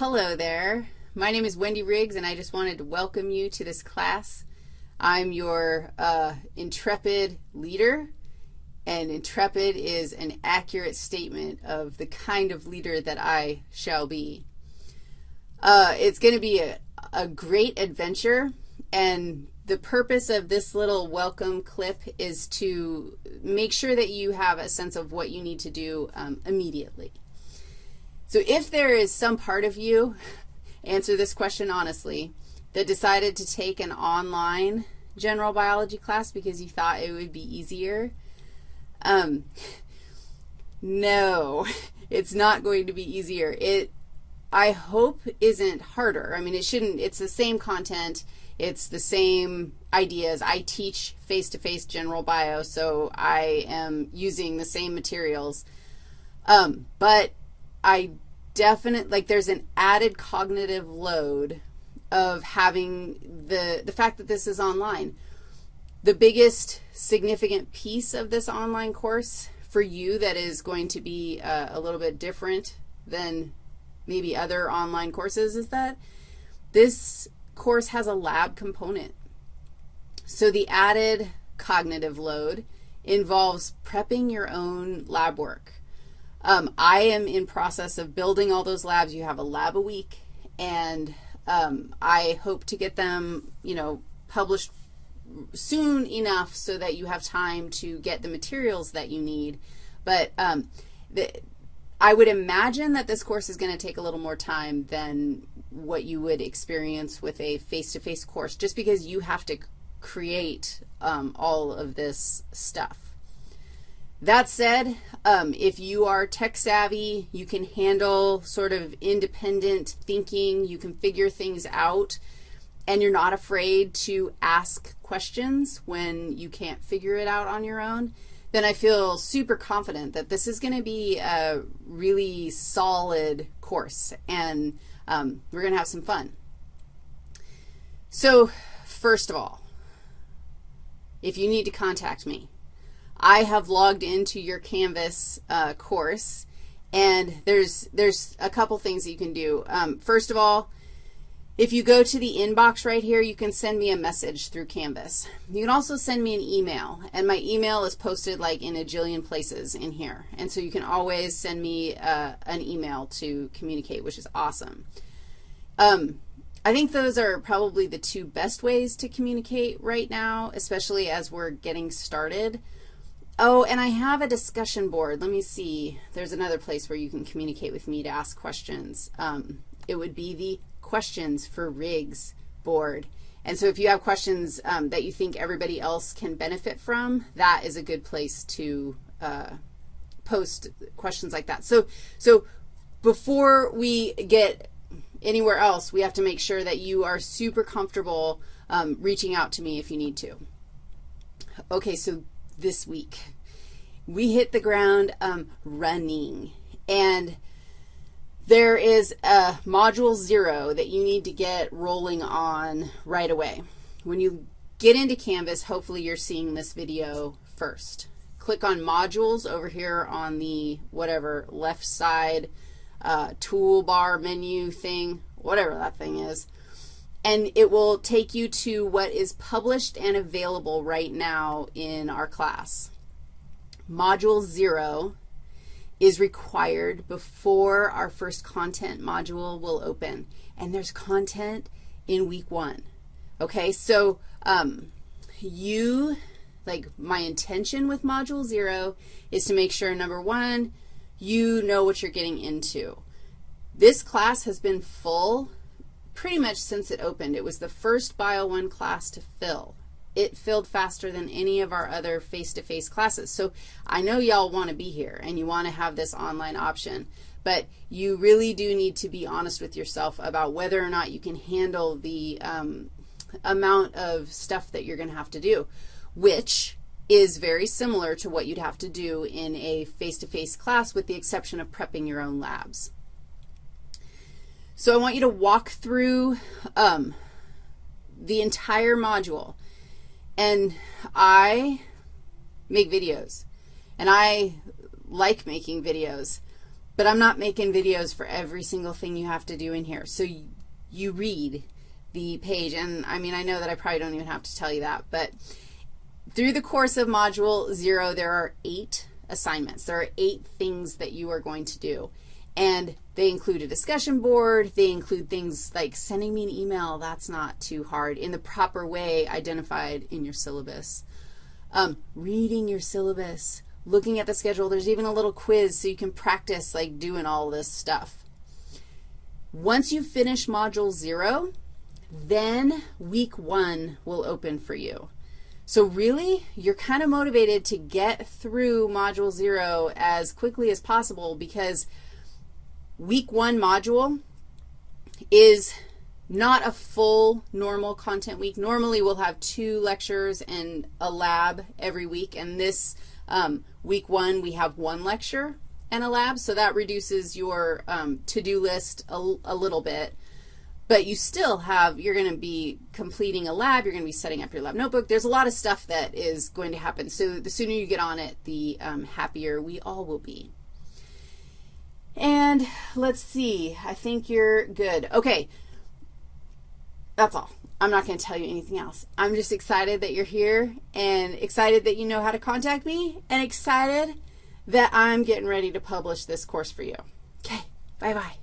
Hello there. My name is Wendy Riggs, and I just wanted to welcome you to this class. I'm your uh, intrepid leader, and intrepid is an accurate statement of the kind of leader that I shall be. Uh, it's going to be a, a great adventure, and the purpose of this little welcome clip is to make sure that you have a sense of what you need to do um, immediately. So if there is some part of you, answer this question honestly, that decided to take an online general biology class because you thought it would be easier, um, no, it's not going to be easier. It, I hope, isn't harder. I mean, it shouldn't, it's the same content. It's the same ideas. I teach face-to-face -face general bio, so I am using the same materials. Um, but I definite, like there's an added cognitive load of having the, the fact that this is online. The biggest significant piece of this online course for you that is going to be uh, a little bit different than maybe other online courses is that this course has a lab component. So the added cognitive load involves prepping your own lab work. Um, I am in process of building all those labs. You have a lab a week, and um, I hope to get them, you know, published soon enough so that you have time to get the materials that you need. But um, the, I would imagine that this course is going to take a little more time than what you would experience with a face-to-face -face course, just because you have to create um, all of this stuff. That said, um, if you are tech savvy, you can handle sort of independent thinking, you can figure things out, and you're not afraid to ask questions when you can't figure it out on your own, then I feel super confident that this is going to be a really solid course, and um, we're going to have some fun. So first of all, if you need to contact me, I have logged into your Canvas uh, course, and there's, there's a couple things you can do. Um, first of all, if you go to the inbox right here, you can send me a message through Canvas. You can also send me an email, and my email is posted like in a jillion places in here. And so you can always send me uh, an email to communicate, which is awesome. Um, I think those are probably the two best ways to communicate right now, especially as we're getting started. Oh, and I have a discussion board. Let me see. There's another place where you can communicate with me to ask questions. Um, it would be the questions for Riggs board. And so if you have questions um, that you think everybody else can benefit from, that is a good place to uh, post questions like that. So, so before we get anywhere else, we have to make sure that you are super comfortable um, reaching out to me if you need to. Okay, so this week. We hit the ground um, running. And there is a module zero that you need to get rolling on right away. When you get into Canvas, hopefully you're seeing this video first. Click on modules over here on the whatever left side uh, toolbar menu thing, whatever that thing is and it will take you to what is published and available right now in our class. Module 0 is required before our first content module will open, and there's content in week 1. Okay, so um, you, like my intention with Module 0 is to make sure, number one, you know what you're getting into. This class has been full pretty much since it opened. It was the first Bio 1 class to fill. It filled faster than any of our other face-to-face -face classes. So I know y'all want to be here and you want to have this online option, but you really do need to be honest with yourself about whether or not you can handle the um, amount of stuff that you're going to have to do, which is very similar to what you'd have to do in a face-to-face -face class with the exception of prepping your own labs. So I want you to walk through um, the entire module. And I make videos. And I like making videos. but I'm not making videos for every single thing you have to do in here. So you, you read the page, and I mean, I know that I probably don't even have to tell you that, but through the course of Module 0, there are eight assignments. There are eight things that you are going to do. And they include a discussion board. They include things like sending me an email. That's not too hard in the proper way identified in your syllabus. Um, reading your syllabus, looking at the schedule. There's even a little quiz so you can practice like doing all this stuff. Once you finish Module 0, then week 1 will open for you. So really, you're kind of motivated to get through Module 0 as quickly as possible because week 1 module is not a full normal content week. Normally, we'll have two lectures and a lab every week, and this um, week 1, we have one lecture and a lab, so that reduces your um, to-do list a, a little bit. But you still have, you're going to be completing a lab, you're going to be setting up your lab notebook. There's a lot of stuff that is going to happen. So the sooner you get on it, the um, happier we all will be. And let's see, I think you're good. Okay, that's all. I'm not going to tell you anything else. I'm just excited that you're here and excited that you know how to contact me and excited that I'm getting ready to publish this course for you. Okay, bye-bye.